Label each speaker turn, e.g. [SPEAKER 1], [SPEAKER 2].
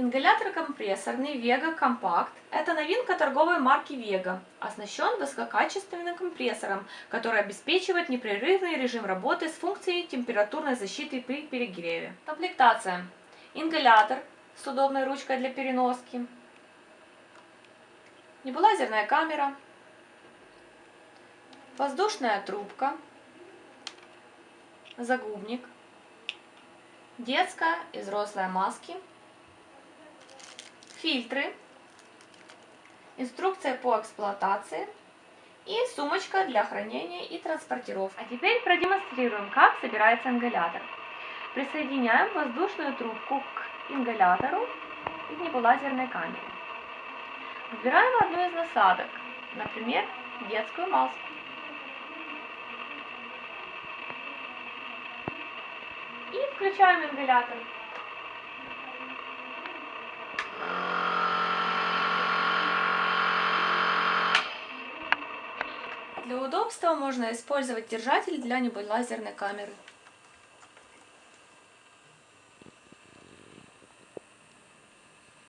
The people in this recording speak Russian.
[SPEAKER 1] Ингалятор компрессорный Vega Compact – это новинка торговой марки Vega, оснащен высококачественным компрессором, который обеспечивает непрерывный режим работы с функцией температурной защиты при перегреве. Комплектация. Ингалятор с удобной ручкой для переноски, небулазерная камера, воздушная трубка, загубник, детская и взрослая маски – фильтры, инструкция по эксплуатации и сумочка для хранения и транспортировки. А теперь продемонстрируем, как собирается ингалятор. Присоединяем воздушную трубку к ингалятору и к небулазерной камере. Выбираем одну из насадок, например, детскую маску. И включаем ингалятор. Для удобства можно использовать держатель для небулазерной камеры.